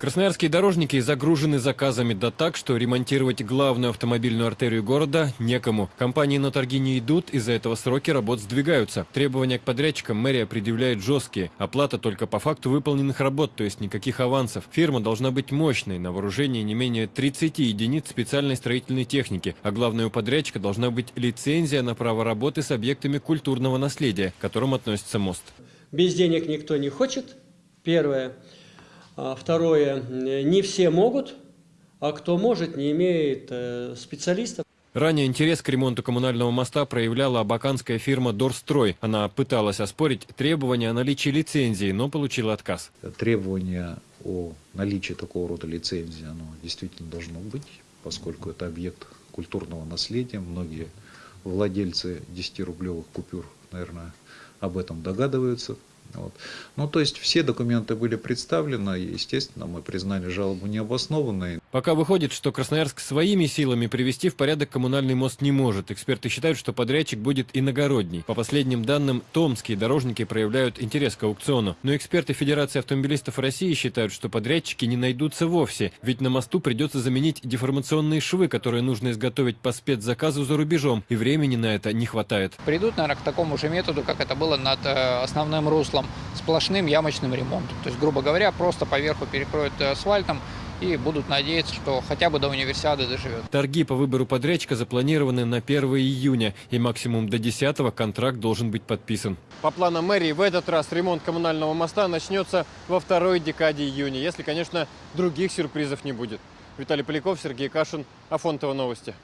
Красноярские дорожники загружены заказами да так, что ремонтировать главную автомобильную артерию города некому. Компании на торги не идут, из-за этого сроки работ сдвигаются. Требования к подрядчикам мэрия предъявляет жесткие. Оплата только по факту выполненных работ, то есть никаких авансов. Фирма должна быть мощной, на вооружении не менее 30 единиц специальной строительной техники. А главное, у подрядчика должна быть лицензия на право работы с объектами культурного наследия, к которым относится мост. Без денег никто не хочет, первое. А Второе, не все могут, а кто может, не имеет э, специалистов. Ранее интерес к ремонту коммунального моста проявляла абаканская фирма «Дорстрой». Она пыталась оспорить требования о наличии лицензии, но получила отказ. Требование о наличии такого рода лицензии, оно действительно должно быть, поскольку это объект культурного наследия. Многие владельцы 10-рублевых купюр, наверное, об этом догадываются. Вот. Ну, то есть все документы были представлены, естественно, мы признали жалобу необоснованной. Пока выходит, что Красноярск своими силами привести в порядок коммунальный мост не может. Эксперты считают, что подрядчик будет иногородний. По последним данным, томские дорожники проявляют интерес к аукциону. Но эксперты Федерации автомобилистов России считают, что подрядчики не найдутся вовсе. Ведь на мосту придется заменить деформационные швы, которые нужно изготовить по спецзаказу за рубежом. И времени на это не хватает. Придут, наверное, к такому же методу, как это было над э, основным руслом, сплошным ямочным ремонтом. То есть, грубо говоря, просто поверху перекроют э, асфальтом и будут надеяться, что хотя бы до универсиады доживет. Торги по выбору подрядчика запланированы на 1 июня, и максимум до 10 контракт должен быть подписан. По планам мэрии, в этот раз ремонт коммунального моста начнется во второй декаде июня, если, конечно, других сюрпризов не будет. Виталий Поляков, Сергей Кашин, Афонтово новости.